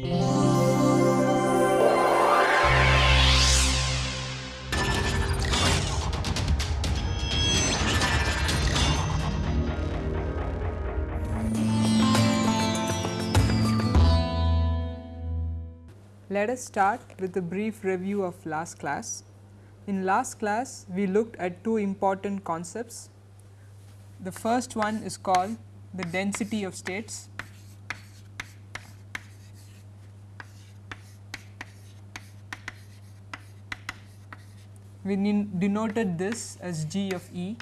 Let us start with a brief review of last class. In last class, we looked at two important concepts. The first one is called the density of states. We denoted this as G of E.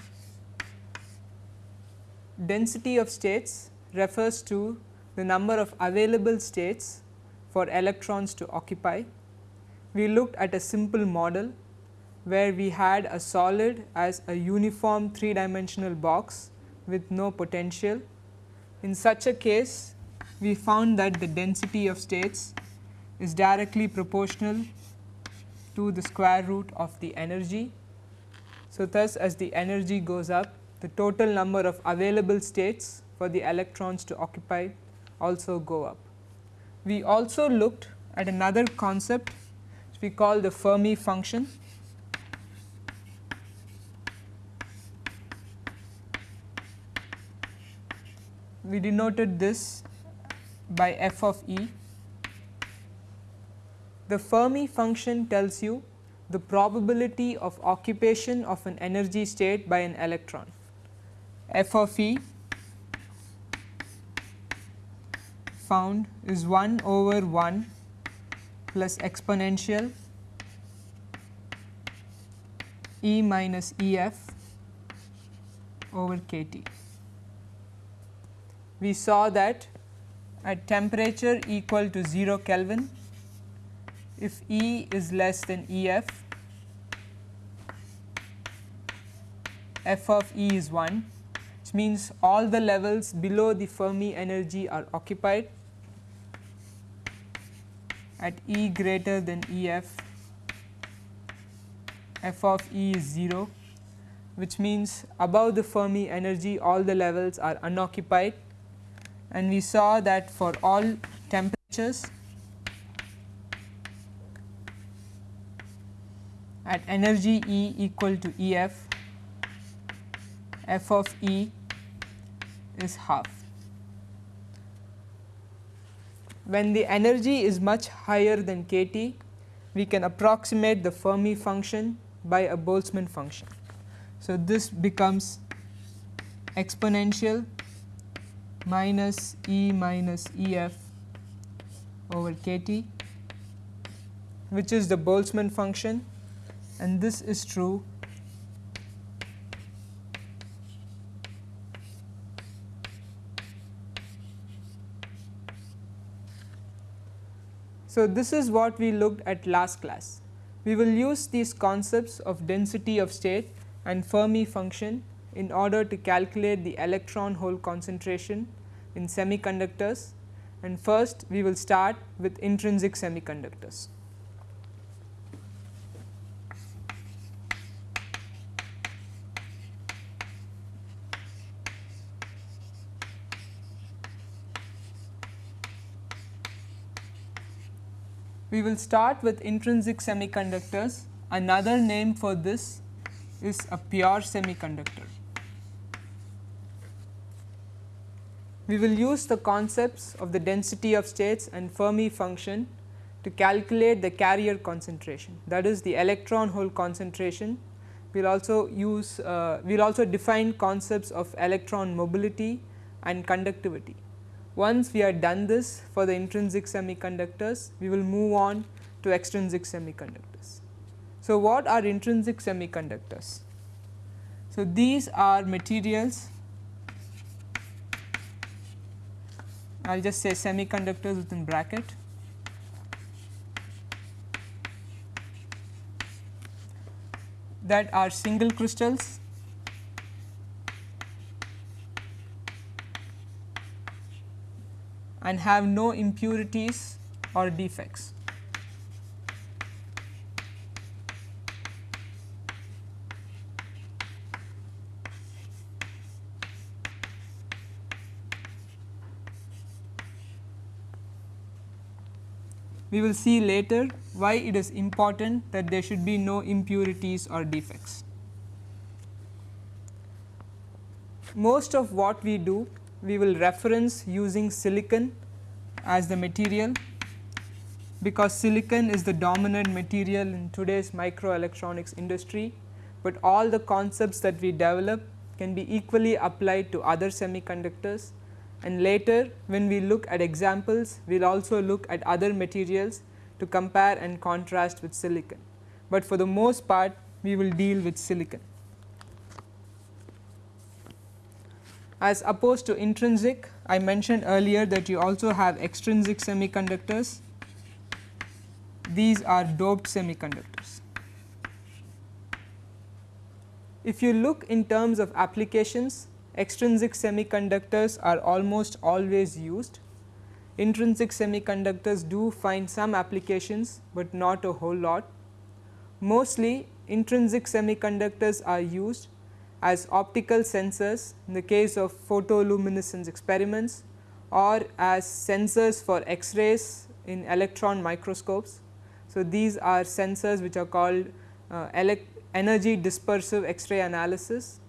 Density of states refers to the number of available states for electrons to occupy. We looked at a simple model where we had a solid as a uniform 3 dimensional box with no potential. In such a case, we found that the density of states is directly proportional to the square root of the energy. So, thus as the energy goes up, the total number of available states for the electrons to occupy also go up. We also looked at another concept which we call the Fermi function. We denoted this by f of E. The Fermi function tells you the probability of occupation of an energy state by an electron. f of E found is 1 over 1 plus exponential E minus E f over k T. We saw that at temperature equal to 0 Kelvin, if E is less than E f, f of E is 1 which means all the levels below the Fermi energy are occupied at E greater than E f, f of E is 0 which means above the Fermi energy all the levels are unoccupied. And we saw that for all temperatures at energy E equal to E f, f of E is half. when the energy is much higher than k T, we can approximate the Fermi function by a Boltzmann function. So, this becomes exponential minus E minus E f over k T which is the Boltzmann function and this is true So, this is what we looked at last class. We will use these concepts of density of state and Fermi function in order to calculate the electron hole concentration in semiconductors and first we will start with intrinsic semiconductors. We will start with intrinsic semiconductors. Another name for this is a pure semiconductor. We will use the concepts of the density of states and Fermi function to calculate the carrier concentration that is the electron hole concentration. We will also use uh, we will also define concepts of electron mobility and conductivity. Once we are done this for the intrinsic semiconductors, we will move on to extrinsic semiconductors. So, what are intrinsic semiconductors? So, these are materials I will just say semiconductors within bracket that are single crystals and have no impurities or defects. we will see later why it is important that there should be no impurities or defects. Most of what we do we will reference using silicon as the material because silicon is the dominant material in today's microelectronics industry, but all the concepts that we develop can be equally applied to other semiconductors and later when we look at examples we will also look at other materials to compare and contrast with silicon, but for the most part we will deal with silicon. As opposed to intrinsic I mentioned earlier that you also have extrinsic semiconductors these are doped semiconductors. If you look in terms of applications extrinsic semiconductors are almost always used. Intrinsic semiconductors do find some applications, but not a whole lot. Mostly intrinsic semiconductors are used as optical sensors in the case of photoluminescence experiments or as sensors for X-rays in electron microscopes. So, these are sensors which are called uh, energy dispersive X-ray analysis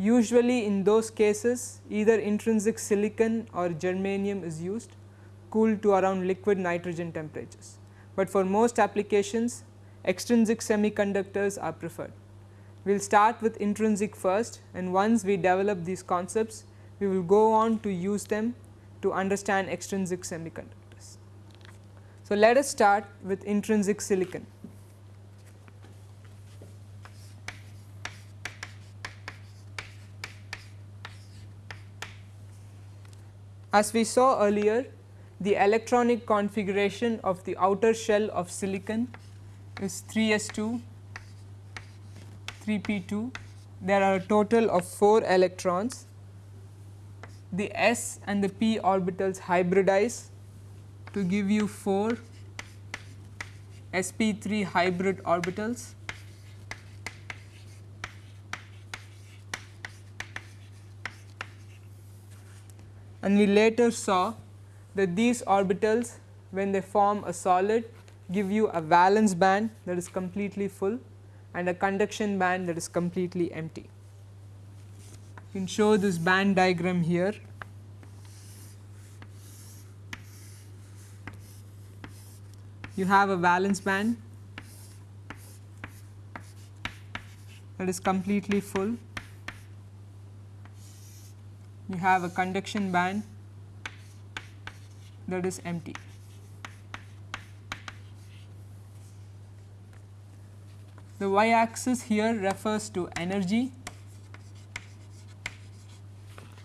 Usually in those cases either intrinsic silicon or germanium is used cooled to around liquid nitrogen temperatures, but for most applications extrinsic semiconductors are preferred. We will start with intrinsic first and once we develop these concepts, we will go on to use them to understand extrinsic semiconductors. So, let us start with intrinsic silicon. As we saw earlier, the electronic configuration of the outer shell of silicon is 3s2 3p2 there are a total of 4 electrons. The s and the p orbitals hybridize to give you 4 sp3 hybrid orbitals. And we later saw that these orbitals when they form a solid give you a valence band that is completely full and a conduction band that is completely empty. You can show this band diagram here. You have a valence band that is completely full you have a conduction band that is empty. The y axis here refers to energy.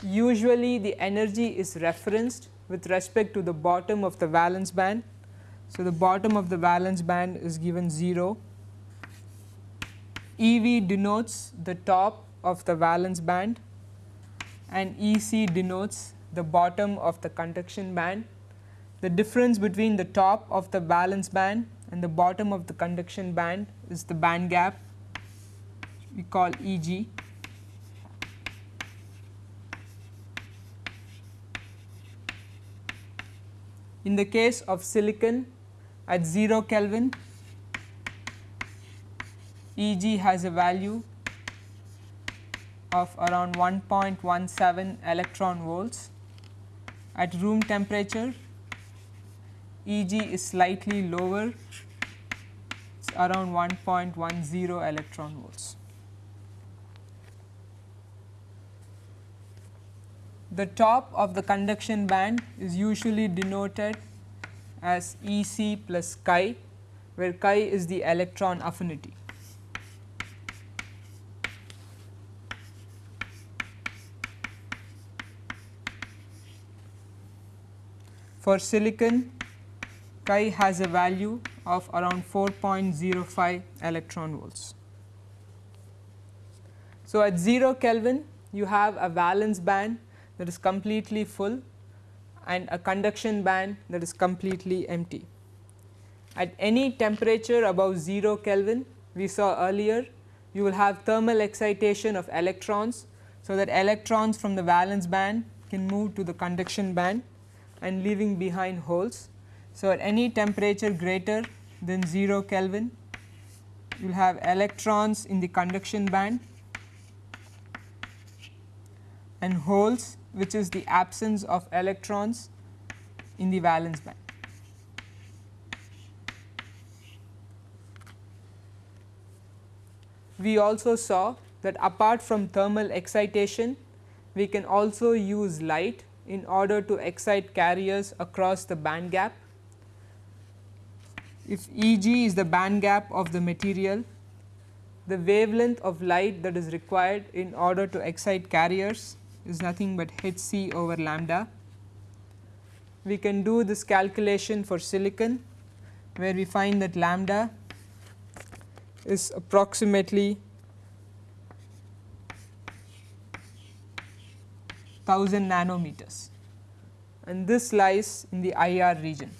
Usually the energy is referenced with respect to the bottom of the valence band. So, the bottom of the valence band is given 0. EV denotes the top of the valence band and EC denotes the bottom of the conduction band. The difference between the top of the valence band and the bottom of the conduction band is the band gap we call Eg. In the case of silicon at 0 Kelvin, Eg has a value of around 1.17 electron volts. At room temperature Eg is slightly lower around 1.10 electron volts. The top of the conduction band is usually denoted as Ec plus chi where chi is the electron affinity. For silicon chi has a value of around 4.05 electron volts. So, at 0 Kelvin you have a valence band that is completely full and a conduction band that is completely empty. At any temperature above 0 Kelvin we saw earlier you will have thermal excitation of electrons. So, that electrons from the valence band can move to the conduction band and leaving behind holes. So, at any temperature greater than 0 Kelvin, you will have electrons in the conduction band and holes which is the absence of electrons in the valence band. We also saw that apart from thermal excitation, we can also use light in order to excite carriers across the band gap. If E g is the band gap of the material, the wavelength of light that is required in order to excite carriers is nothing but h c over lambda. We can do this calculation for silicon where we find that lambda is approximately 1000 nanometers and this lies in the IR region.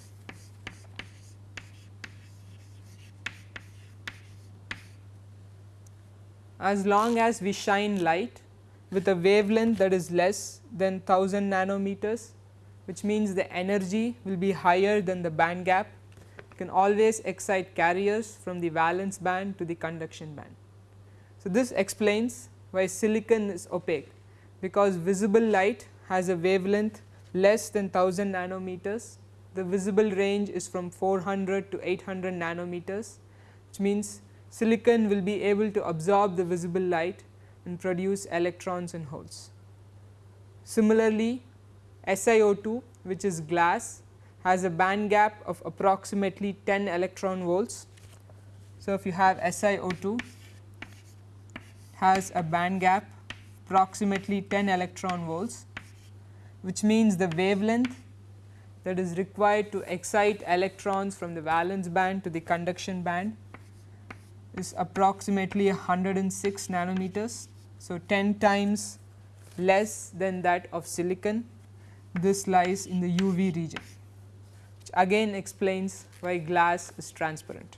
As long as we shine light with a wavelength that is less than 1000 nanometers which means the energy will be higher than the band gap you can always excite carriers from the valence band to the conduction band. So, this explains why silicon is opaque because visible light has a wavelength less than 1000 nanometers. The visible range is from 400 to 800 nanometers which means silicon will be able to absorb the visible light and produce electrons and holes. Similarly, SiO2 which is glass has a band gap of approximately 10 electron volts. So, if you have SiO2 has a band gap approximately 10 electron volts which means the wavelength that is required to excite electrons from the valence band to the conduction band is approximately 106 nanometers. So, 10 times less than that of silicon this lies in the UV region which again explains why glass is transparent.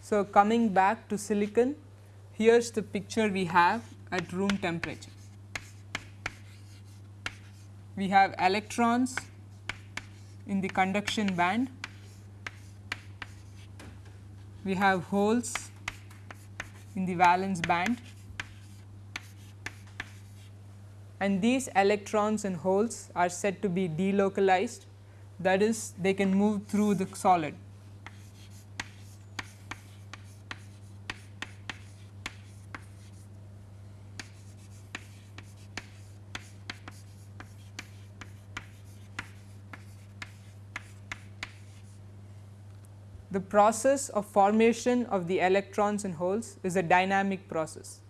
So, coming back to silicon, here is the picture we have at room temperature. We have electrons in the conduction band, we have holes in the valence band and these electrons and holes are said to be delocalized that is they can move through the solid. Process of formation of the electrons and holes is a dynamic process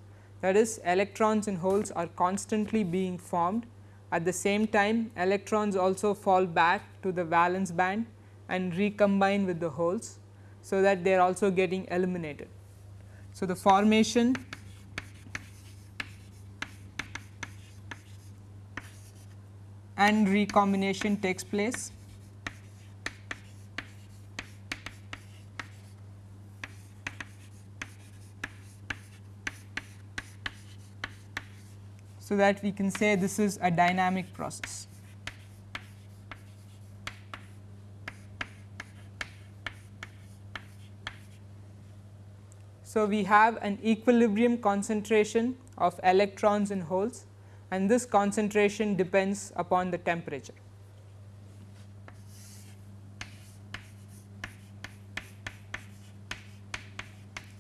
that is electrons in holes are constantly being formed at the same time electrons also fall back to the valence band and recombine with the holes. So, that they are also getting eliminated. So, the formation and recombination takes place so that we can say this is a dynamic process. So, we have an equilibrium concentration of electrons in holes and this concentration depends upon the temperature.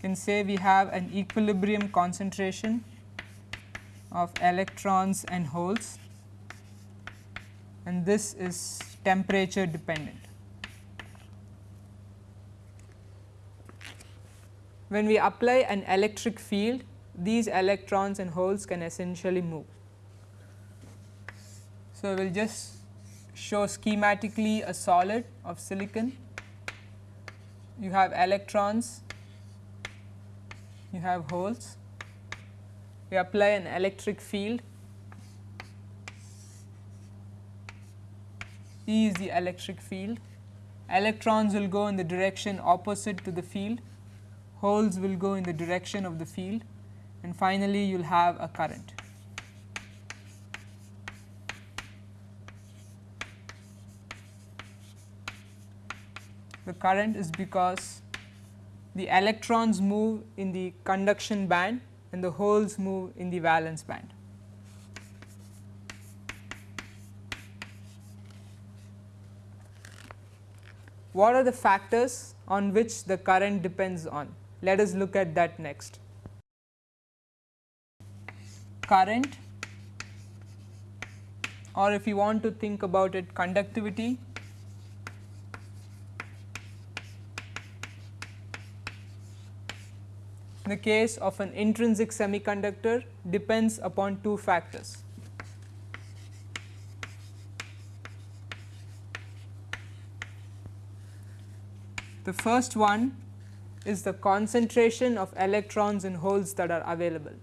Can say we have an equilibrium concentration of electrons and holes and this is temperature dependent. When we apply an electric field these electrons and holes can essentially move. So, we will just show schematically a solid of silicon you have electrons you have holes we apply an electric field. E is the electric field, electrons will go in the direction opposite to the field, holes will go in the direction of the field. And finally, you will have a current. The current is because the electrons move in the conduction band and the holes move in the valence band. What are the factors on which the current depends on? Let us look at that next. Current or if you want to think about it conductivity in the case of an intrinsic semiconductor depends upon two factors. The first one is the concentration of electrons in holes that are available.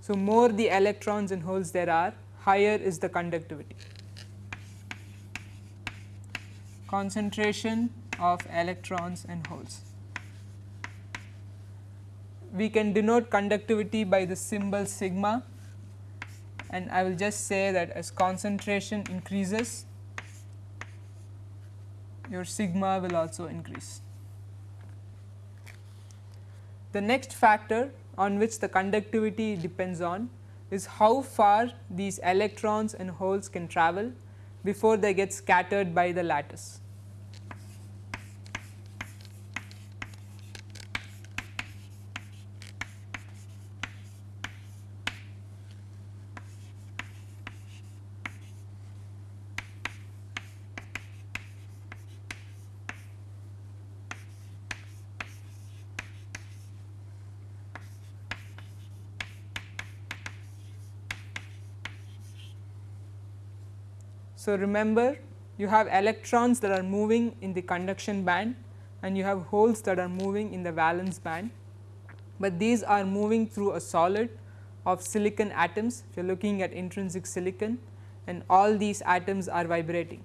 So, more the electrons in holes there are higher is the conductivity. Concentration of electrons in holes. We can denote conductivity by the symbol sigma and I will just say that as concentration increases your sigma will also increase. The next factor on which the conductivity depends on is how far these electrons and holes can travel before they get scattered by the lattice. So, remember you have electrons that are moving in the conduction band and you have holes that are moving in the valence band, but these are moving through a solid of silicon atoms. If you are looking at intrinsic silicon and all these atoms are vibrating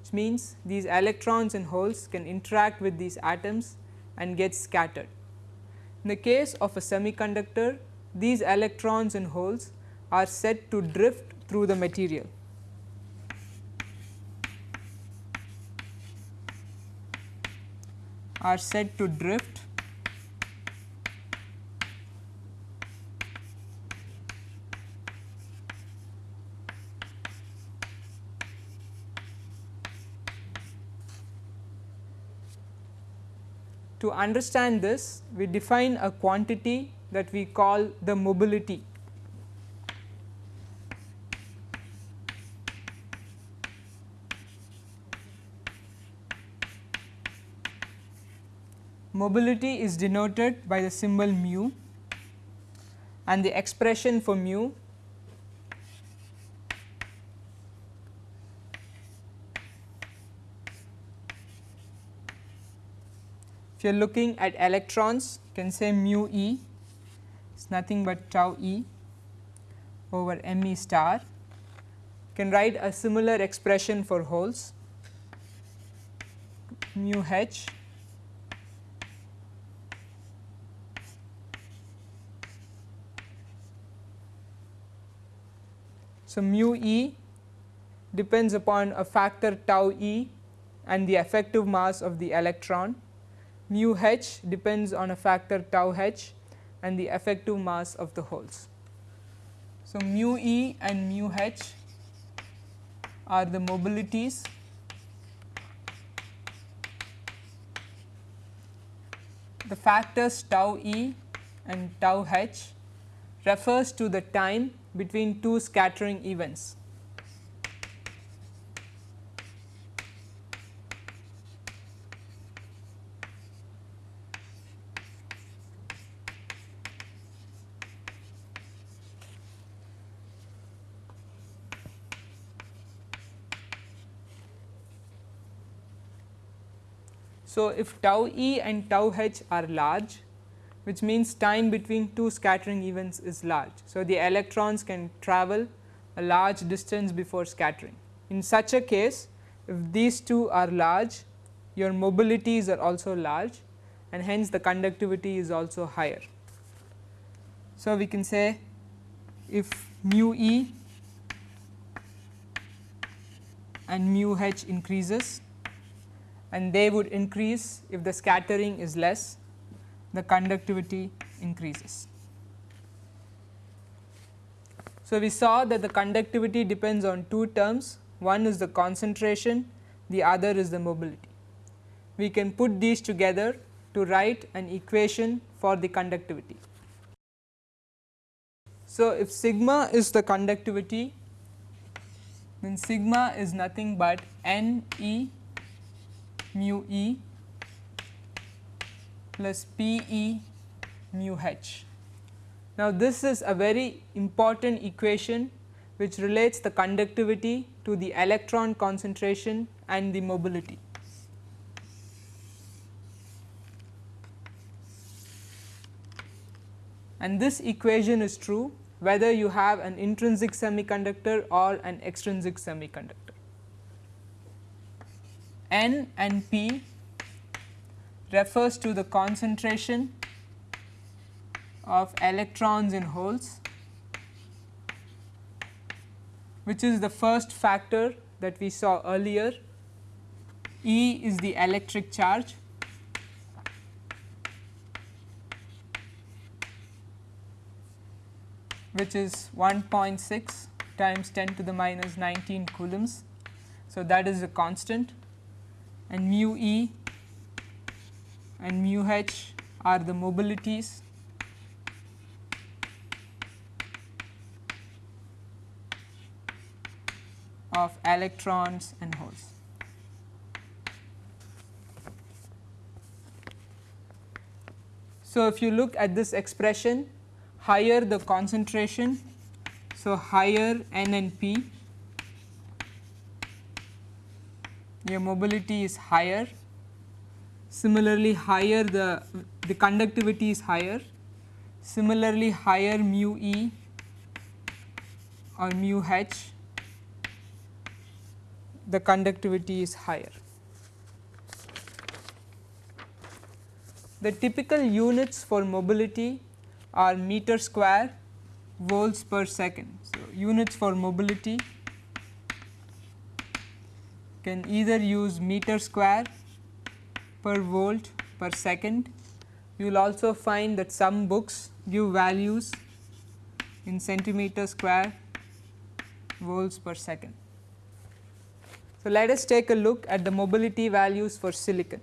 which means these electrons and holes can interact with these atoms and get scattered. In the case of a semiconductor these electrons and holes are said to drift through the material are said to drift To understand this, we define a quantity that we call the mobility mobility is denoted by the symbol mu and the expression for mu if you are looking at electrons you can say mu e. Is nothing but tau e over m e star. You can write a similar expression for holes. Mu h So, mu e depends upon a factor tau e and the effective mass of the electron, mu h depends on a factor tau h and the effective mass of the holes. So, mu e and mu h are the mobilities the factors tau e and tau h refers to the time between two scattering events. So, if tau e and tau h are large which means time between two scattering events is large. So, the electrons can travel a large distance before scattering. In such a case if these two are large your mobilities are also large and hence the conductivity is also higher. So, we can say if mu e and mu h increases and they would increase if the scattering is less the conductivity increases. So, we saw that the conductivity depends on two terms one is the concentration the other is the mobility. We can put these together to write an equation for the conductivity. So, if sigma is the conductivity then sigma is nothing but n e mu e plus p e mu h. Now, this is a very important equation which relates the conductivity to the electron concentration and the mobility. And this equation is true whether you have an intrinsic semiconductor or an extrinsic semiconductor. N and P refers to the concentration of electrons in holes which is the first factor that we saw earlier. E is the electric charge which is 1.6 times 10 to the minus 19 coulombs. So, that is a constant and mu e and mu h are the mobilities of electrons and holes. So, if you look at this expression higher the concentration. So, higher N and P your mobility is higher similarly higher the the conductivity is higher similarly higher mu e or mu h the conductivity is higher. The typical units for mobility are meter square volts per second. So, units for mobility can either use meter square per volt per second. You will also find that some books give values in centimeter square volts per second. So, let us take a look at the mobility values for silicon.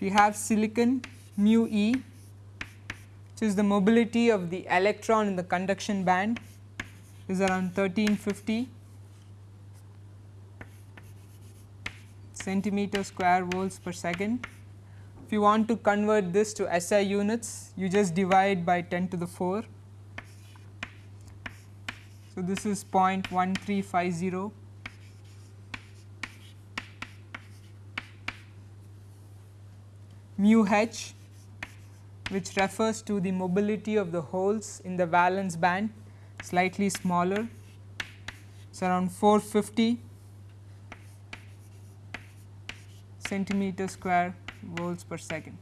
We have silicon mu e which is the mobility of the electron in the conduction band is around 1350 centimeter square volts per second. If you want to convert this to SI units, you just divide by 10 to the 4 so, this is 0.1350 mu h which refers to the mobility of the holes in the valence band slightly smaller. It is around 450 centimeter square volts per second.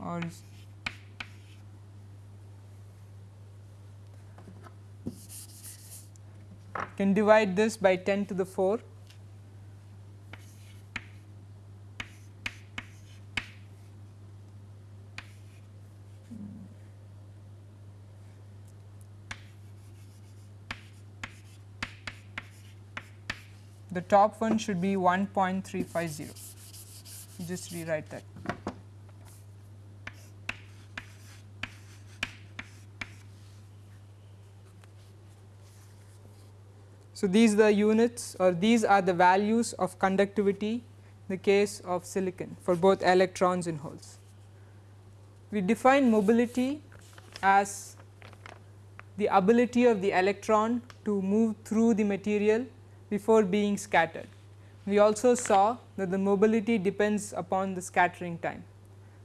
Or can divide this by 10 to the 4 top one should be 1.350 just rewrite that So, these are the units or these are the values of conductivity in the case of silicon for both electrons and holes. We define mobility as the ability of the electron to move through the material before being scattered. We also saw that the mobility depends upon the scattering time.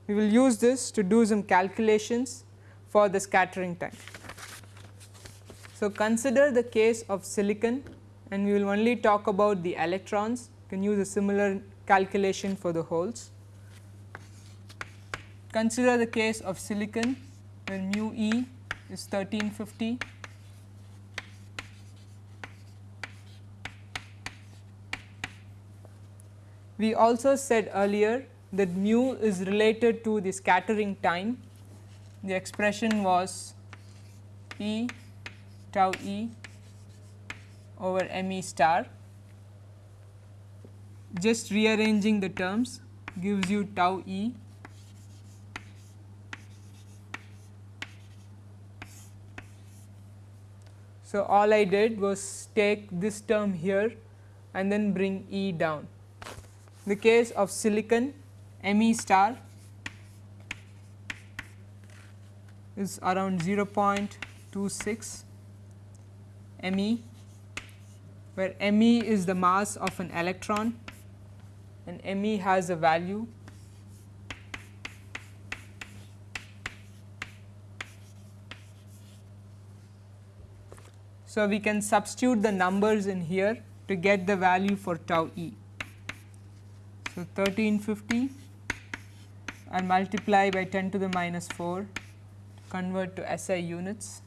We will use this to do some calculations for the scattering time. So, consider the case of silicon and we will only talk about the electrons you can use a similar calculation for the holes. Consider the case of silicon when mu e is 1350 We also said earlier that mu is related to the scattering time. The expression was E tau E over m e star. Just rearranging the terms gives you tau E So, all I did was take this term here and then bring E down. The case of silicon M e star is around 0.26 m e where m e is the mass of an electron and m e has a value So, we can substitute the numbers in here to get the value for tau e. So, 1350 and multiply by 10 to the minus 4 convert to SI units.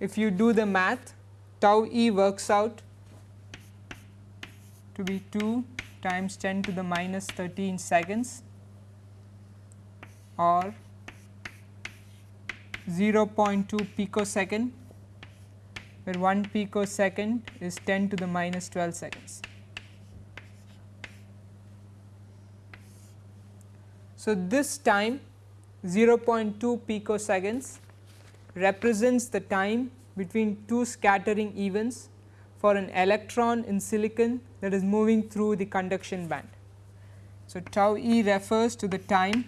If you do the math tau e works out to be 2 times 10 to the minus 13 seconds or 0.2 picosecond where 1 picosecond is 10 to the minus 12 seconds. So, this time 0.2 picoseconds represents the time between two scattering events for an electron in silicon that is moving through the conduction band. So, tau e refers to the time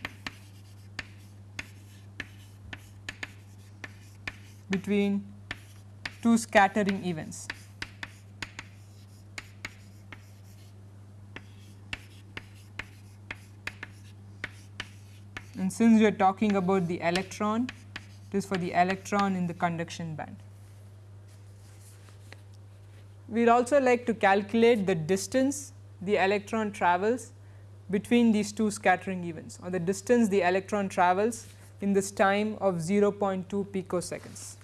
between two scattering events. And since we are talking about the electron, it is for the electron in the conduction band. We would also like to calculate the distance the electron travels between these two scattering events or the distance the electron travels in this time of 0.2 picoseconds.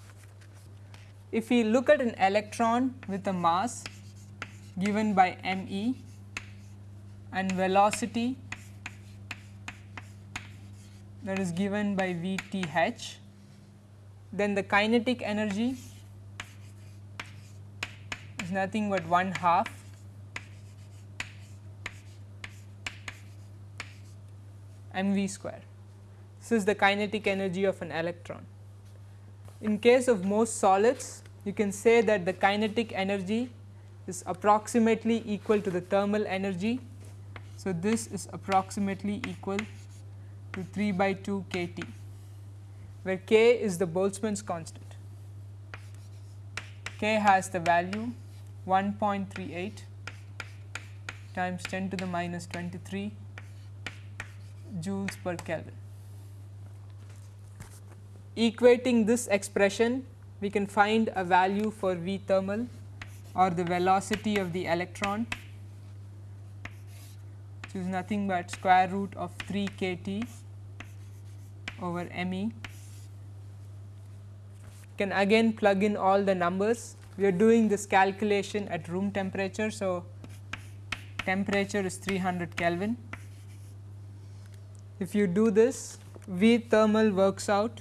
If we look at an electron with a mass given by m e and velocity that is given by v t h then the kinetic energy is nothing but 1 half m v square. This is the kinetic energy of an electron. In case of most solids you can say that the kinetic energy is approximately equal to the thermal energy. So, this is approximately equal to 3 by 2 k T where k is the Boltzmann's constant. k has the value 1.38 times 10 to the minus 23 joules per Kelvin. Equating this expression we can find a value for V thermal or the velocity of the electron which is nothing but square root of 3 k T over m e can again plug in all the numbers. We are doing this calculation at room temperature. So, temperature is 300 Kelvin. If you do this V thermal works out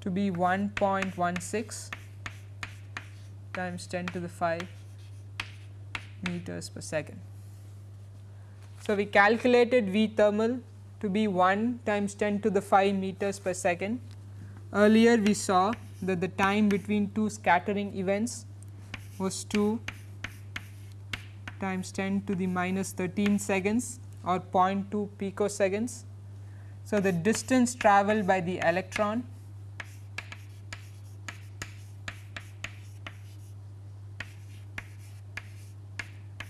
to be 1.16 times 10 to the 5 meters per second. So, we calculated V thermal to be 1 times 10 to the 5 meters per second. Earlier we saw that the time between two scattering events was 2 times 10 to the minus 13 seconds or 0.2 picoseconds. So, the distance travelled by the electron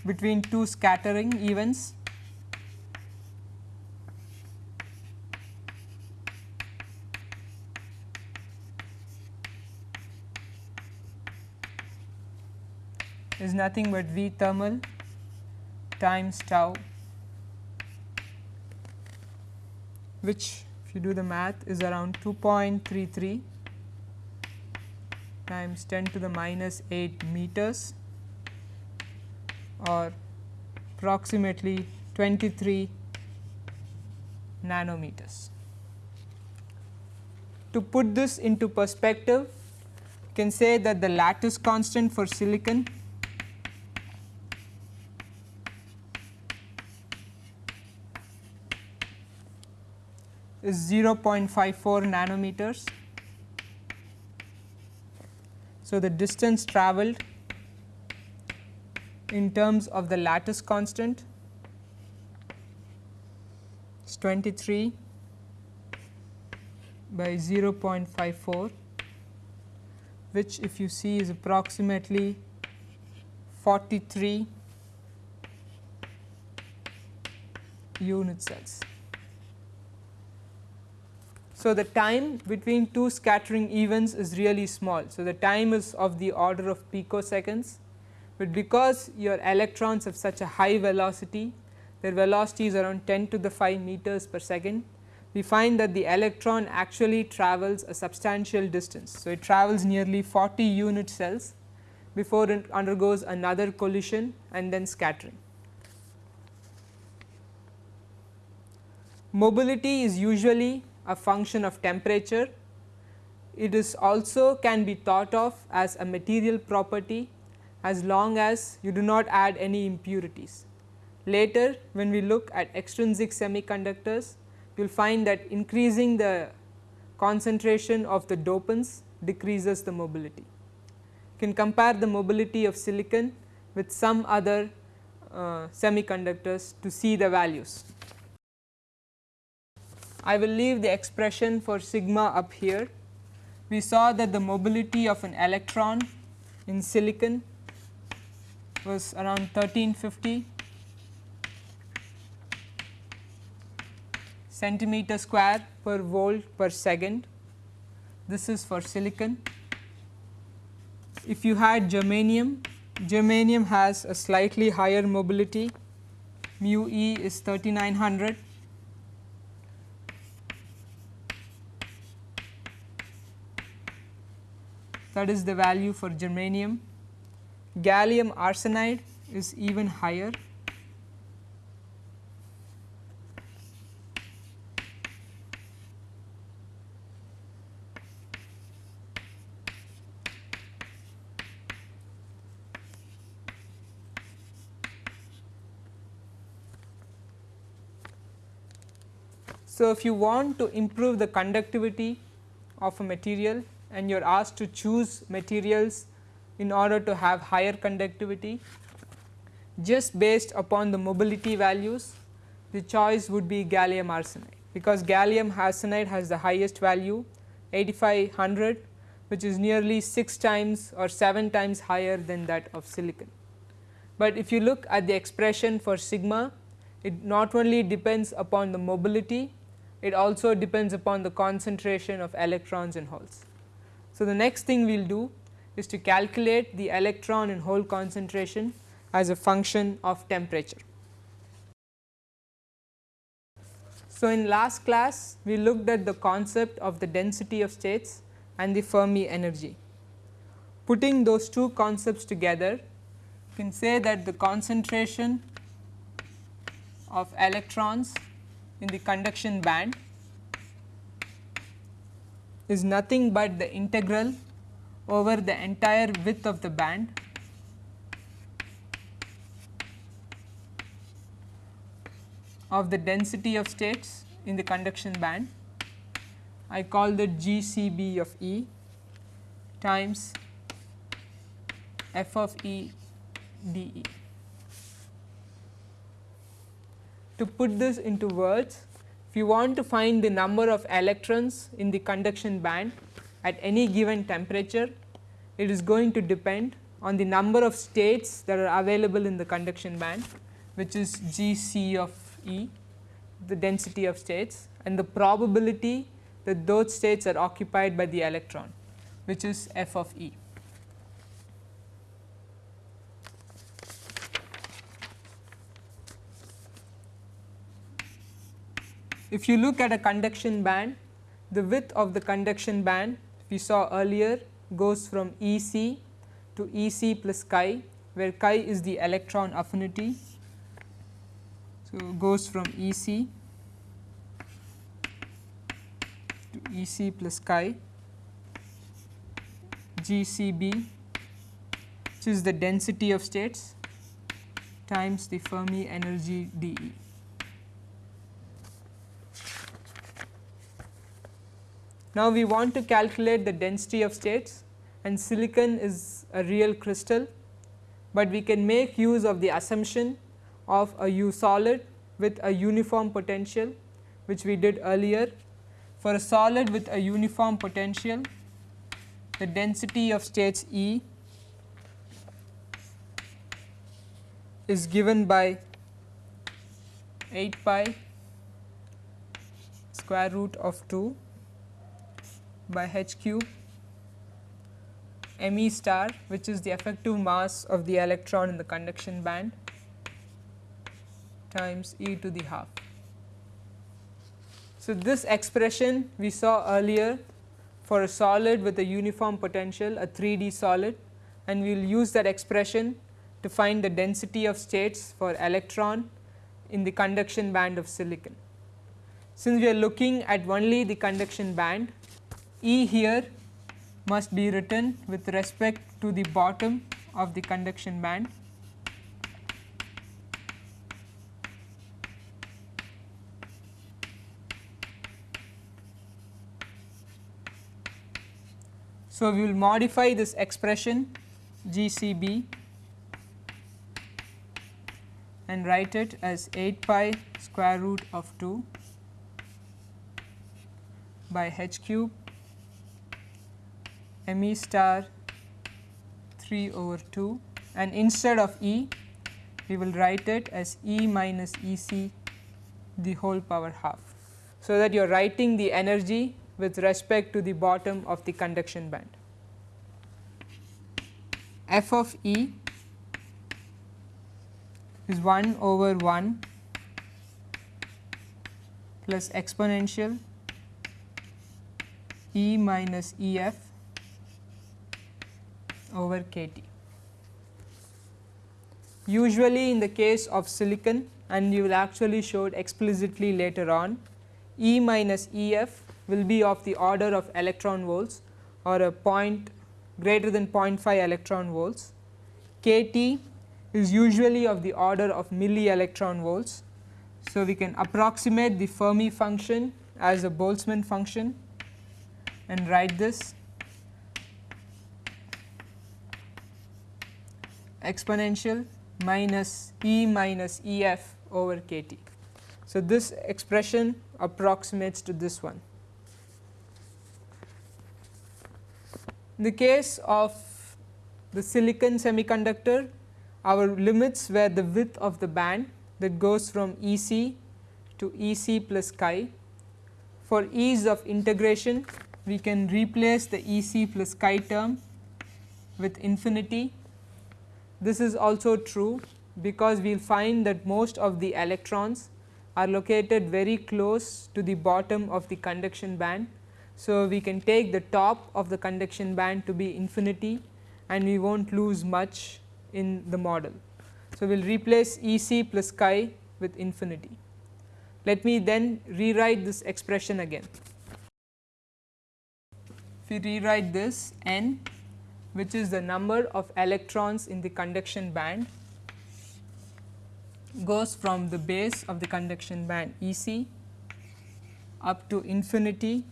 between two scattering events nothing but V thermal times tau which if you do the math is around 2.33 times 10 to the minus 8 meters or approximately 23 nanometers. To put this into perspective, you can say that the lattice constant for silicon is 0.54 nanometers. So, the distance travelled in terms of the lattice constant is 23 by 0.54 which if you see is approximately 43 unit cells. So, the time between two scattering events is really small. So, the time is of the order of picoseconds, but because your electrons have such a high velocity, their velocity is around 10 to the 5 meters per second, we find that the electron actually travels a substantial distance. So, it travels nearly 40 unit cells before it undergoes another collision and then scattering. Mobility is usually a function of temperature. It is also can be thought of as a material property as long as you do not add any impurities. Later when we look at extrinsic semiconductors, you will find that increasing the concentration of the dopants decreases the mobility. You can compare the mobility of silicon with some other uh, semiconductors to see the values. I will leave the expression for sigma up here. We saw that the mobility of an electron in silicon was around 1350 centimeter square per volt per second. This is for silicon. If you had germanium, germanium has a slightly higher mobility mu e is 3900 that is the value for germanium. Gallium arsenide is even higher So, if you want to improve the conductivity of a material and you are asked to choose materials in order to have higher conductivity just based upon the mobility values the choice would be gallium arsenide because gallium arsenide has the highest value 8500 which is nearly 6 times or 7 times higher than that of silicon. But if you look at the expression for sigma it not only depends upon the mobility it also depends upon the concentration of electrons and holes. So, the next thing we will do is to calculate the electron and hole concentration as a function of temperature. So, in last class we looked at the concept of the density of states and the Fermi energy. Putting those two concepts together you can say that the concentration of electrons in the conduction band is nothing but the integral over the entire width of the band of the density of states in the conduction band. I call that GCB of E times f of E dE. To put this into words, if you want to find the number of electrons in the conduction band at any given temperature, it is going to depend on the number of states that are available in the conduction band which is G C of E the density of states and the probability that those states are occupied by the electron which is f of E. if you look at a conduction band, the width of the conduction band we saw earlier goes from E c to E c plus chi, where chi is the electron affinity. So, goes from E c to E c plus chi G c b which is the density of states times the Fermi energy d Now, we want to calculate the density of states and silicon is a real crystal, but we can make use of the assumption of a U solid with a uniform potential which we did earlier. For a solid with a uniform potential, the density of states E is given by 8 pi square root of 2 by h cube m e star which is the effective mass of the electron in the conduction band times e to the half. So, this expression we saw earlier for a solid with a uniform potential a 3D solid and we will use that expression to find the density of states for electron in the conduction band of silicon. Since we are looking at only the conduction band E here must be written with respect to the bottom of the conduction band. So, we will modify this expression GCB and write it as 8 pi square root of 2 by h cube m e star 3 over 2 and instead of E we will write it as E minus E c the whole power half. So, that you are writing the energy with respect to the bottom of the conduction band. f of E is 1 over 1 plus exponential E minus E f over k T. Usually in the case of silicon and you will actually show it explicitly later on, E minus E f will be of the order of electron volts or a point greater than 0.5 electron volts. K T is usually of the order of milli electron volts. So, we can approximate the Fermi function as a Boltzmann function and write this exponential minus E minus E f over k t. So, this expression approximates to this one. In the case of the silicon semiconductor, our limits were the width of the band that goes from E c to E c plus chi. For ease of integration, we can replace the E c plus chi term with infinity this is also true because we will find that most of the electrons are located very close to the bottom of the conduction band. So, we can take the top of the conduction band to be infinity and we will not lose much in the model. So, we will replace E c plus chi with infinity. Let me then rewrite this expression again. If we rewrite this n which is the number of electrons in the conduction band goes from the base of the conduction band E c up to infinity.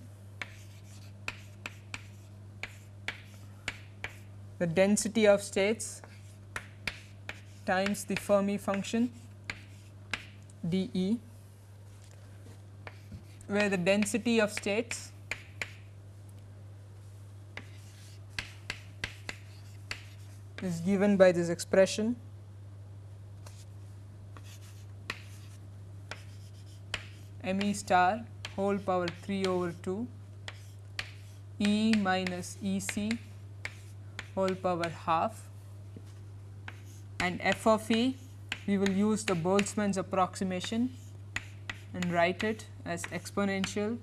The density of states times the Fermi function d E where the density of states is given by this expression. M e star whole power 3 over 2 e minus e c whole power half. And f of e we will use the Boltzmann's approximation and write it as exponential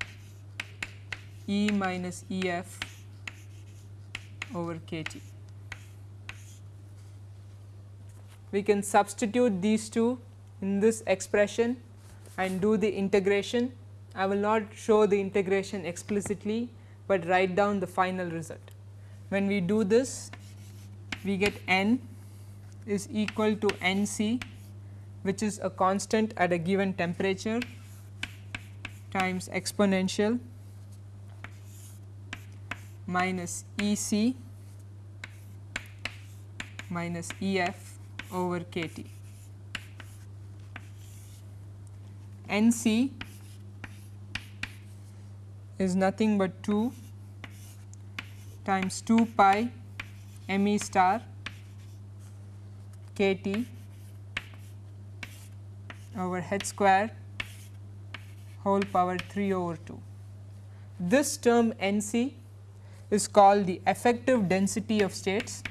E minus E f over k t. We can substitute these two in this expression and do the integration. I will not show the integration explicitly, but write down the final result. When we do this, we get n is equal to n c which is a constant at a given temperature times exponential minus E c minus E f over k t. N c is nothing but 2 times 2 pi m e star k t over h square whole power 3 over 2. This term N c is called the effective density of states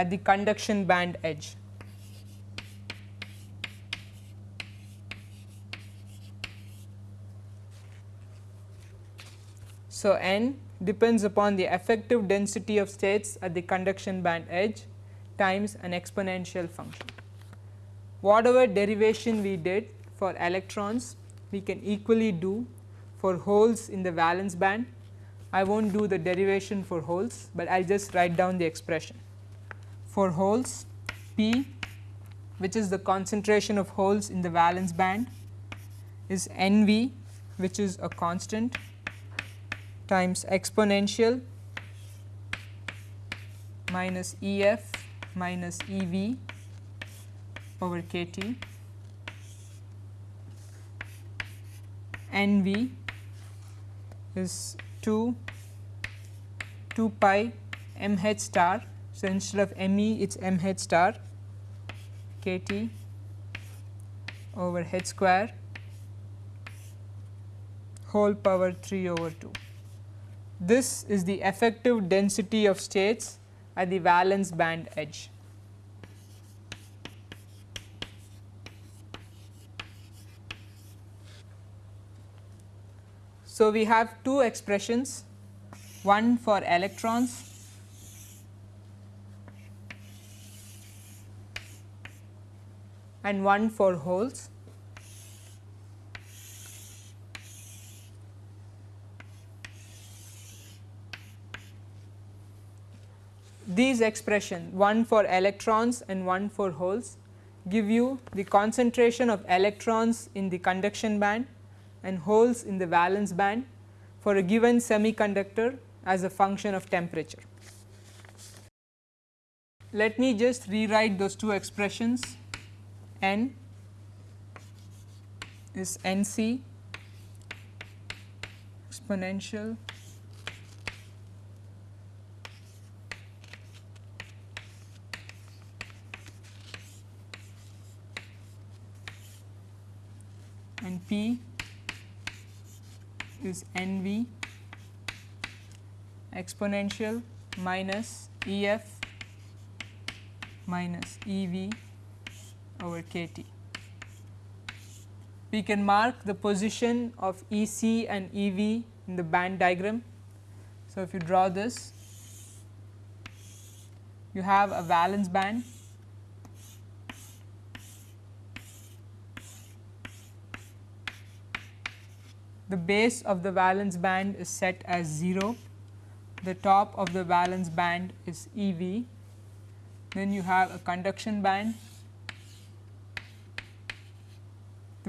at the conduction band edge. So, n depends upon the effective density of states at the conduction band edge times an exponential function. Whatever derivation we did for electrons we can equally do for holes in the valence band. I will not do the derivation for holes, but I will just write down the expression. For holes P which is the concentration of holes in the valence band is N V which is a constant times exponential minus E f minus E v over k t N v is 2 2 pi m h star. So, instead of m e it is m h star k t over h square whole power 3 over 2. This is the effective density of states at the valence band edge. So, we have two expressions one for electrons and one for holes. these expression one for electrons and one for holes give you the concentration of electrons in the conduction band and holes in the valence band for a given semiconductor as a function of temperature. Let me just rewrite those two expressions n is n c. Exponential. And P is N V. Exponential minus E f minus E v over k t. We can mark the position of E c and E v in the band diagram. So, if you draw this you have a valence band the base of the valence band is set as 0, the top of the valence band is E v, then you have a conduction band,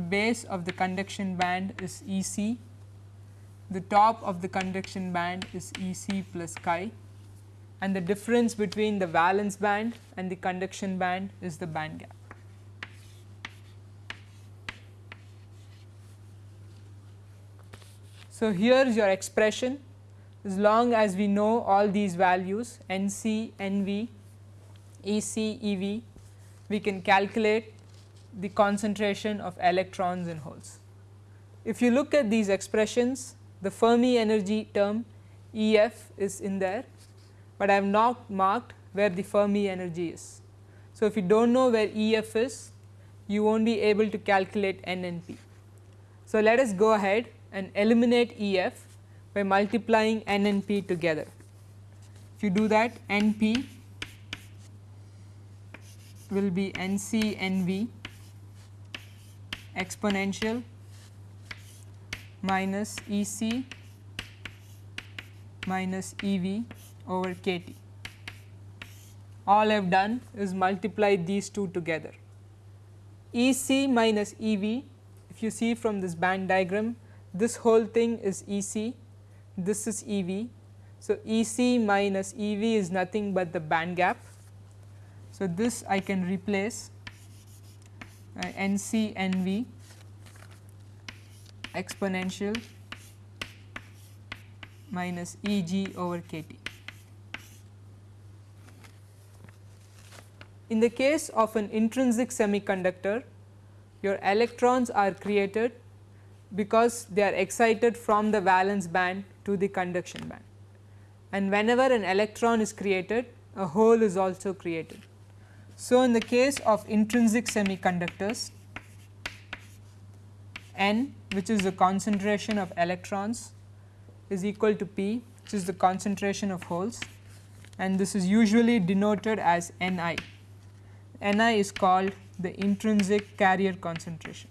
the base of the conduction band is E c, the top of the conduction band is E c plus chi. And the difference between the valence band and the conduction band is the band gap. So, here is your expression. As long as we know all these values N c, N v, E c, E v, we can calculate the concentration of electrons in holes. If you look at these expressions, the Fermi energy term E f is in there, but I have not marked where the Fermi energy is. So, if you do not know where E f is you will not be able to calculate n and p. So, let us go ahead and eliminate E f by multiplying n and p together. If you do that n p will be n c n v exponential minus E c minus E v over k t. All I have done is multiply these two together. E c minus E v if you see from this band diagram this whole thing is E c, this is E v. So, E c minus E v is nothing but the band gap. So, this I can replace uh, N c N v exponential minus E g over k t. In the case of an intrinsic semiconductor, your electrons are created because they are excited from the valence band to the conduction band. And whenever an electron is created, a hole is also created. So, in the case of intrinsic semiconductors, N which is the concentration of electrons is equal to P which is the concentration of holes and this is usually denoted as Ni. Ni is called the intrinsic carrier concentration.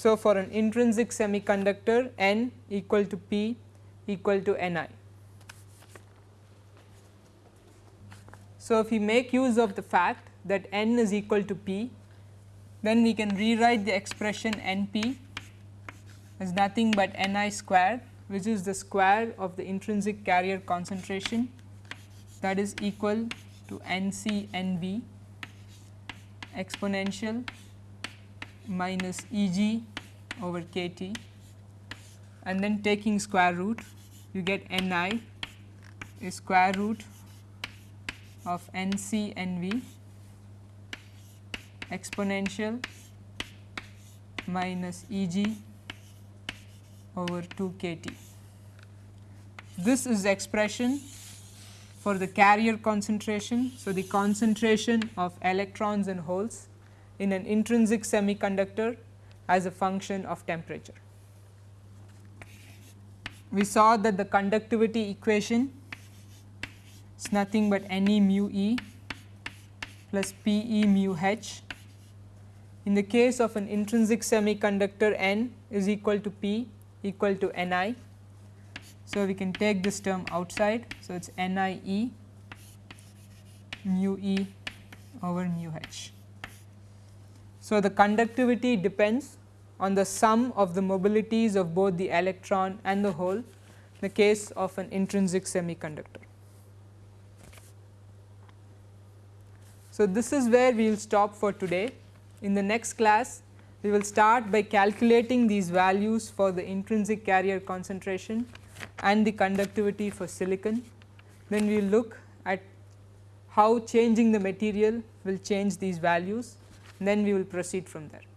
So, for an intrinsic semiconductor N equal to P equal to Ni. So, if we make use of the fact that n is equal to p, then we can rewrite the expression n p as nothing but n i square which is the square of the intrinsic carrier concentration that is equal to n c n v exponential minus E g over k t and then taking square root you get n i is square root of n c n v exponential minus E g over 2 k t. This is the expression for the carrier concentration. So, the concentration of electrons and holes in an intrinsic semiconductor as a function of temperature. We saw that the conductivity equation is nothing but Ne mu e plus P e mu h. In the case of an intrinsic semiconductor n is equal to P equal to Ni. So, we can take this term outside. So, it is Ni e mu e over mu h. So, the conductivity depends on the sum of the mobilities of both the electron and the hole in the case of an intrinsic semiconductor. So, this is where we will stop for today. In the next class, we will start by calculating these values for the intrinsic carrier concentration and the conductivity for silicon. Then we will look at how changing the material will change these values, then we will proceed from there.